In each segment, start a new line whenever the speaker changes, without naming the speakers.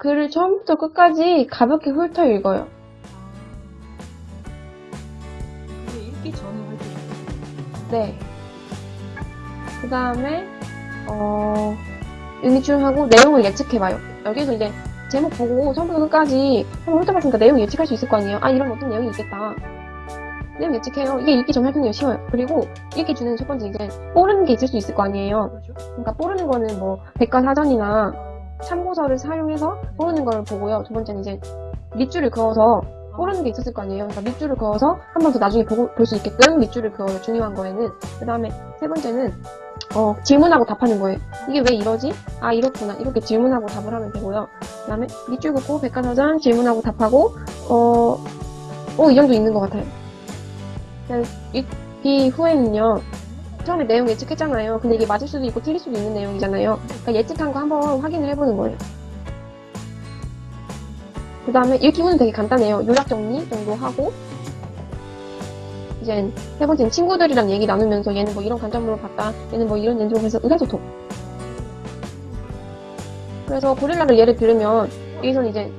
글을 처음부터 끝까지 가볍게 훑어 읽어요.
그게 읽기 전에 활동.
네. 그 다음에, 어, 읽기출하고 내용을 예측해봐요. 여기서 이제 제목 보고 처음부터 끝까지 한번 훑어봤으니까 내용 예측할 수 있을 거 아니에요. 아, 이런 어떤 내용이 있겠다. 내용 예측해요. 이게 읽기 전 활동이 쉬워요. 그리고 읽기 전에는 첫 번째 이제 모르는 게 있을 수 있을 거 아니에요.
뭐죠?
그러니까 모르는 거는 뭐 백과사전이나 참고서를 사용해서 모르는 걸 보고요. 두 번째는 이제 밑줄을 그어서 모르는 게 있었을 거 아니에요. 그러니까 밑줄을 그어서 한 번 더 나중에 볼 수 있게끔 밑줄을 그어요. 중요한 거에는. 그 다음에 세 번째는 어, 질문하고 답하는 거예요. 이게 왜 이러지? 아 이렇구나. 이렇게 질문하고 답을 하면 되고요. 그 다음에 밑줄 긋고 백과사전 질문하고 답하고 어, 어, 이 정도 있는 것 같아요. 그냥 읽기 후에는요. 처음에 내용 예측했잖아요. 근데 이게 맞을 수도 있고 틀릴 수도 있는 내용이잖아요. 그러니까 예측한 거 한번 확인을 해보는 거예요. 그 다음에 읽기 후는 되게 간단해요. 요약 정리 정도 하고 이제 세 번째는 친구들이랑 얘기 나누면서 얘는 뭐 이런 관점으로 봤다. 얘는 뭐 이런 연습을 해서 의사소통. 그래서 고릴라를 예를 들으면 여기서는 이제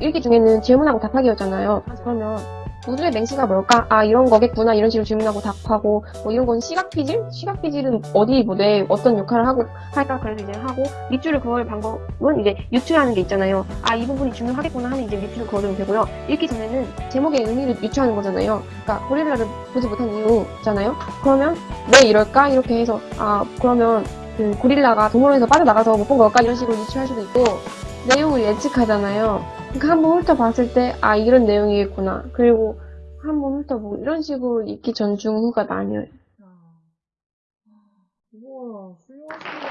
읽기 중에는 질문하고 답하기였잖아요. 그러면 우주의 맹시가 뭘까? 아 이런 거겠구나 이런 식으로 질문하고 답하고 뭐 이런 건 시각 피질? 시각 피질은 어디 뭐 내 어떤 역할을 하고 할까 그래서 이제 하고 밑줄을 그을 방법은 이제 유추하는 게 있잖아요. 아 이 부분이 중요하겠구나 하면 이제 밑줄을 그어주면 되고요. 읽기 전에는 제목의 의미를 유추하는 거잖아요. 그러니까 고릴라를 보지 못한 이유잖아요. 그러면 왜 이럴까 이렇게 해서 아 그러면 그 고릴라가 동물원에서 빠져나가서 못 본 걸까 이런 식으로 유추할 수도 있고 내용을 예측하잖아요. 그러니까 한번 훑어봤을 때, 아, 이런 내용이겠구나. 그리고 한번 훑어보고, 이런 식으로 읽기 전, 중, 후가 나뉘어요.
아. 우와, 훌륭하시네요.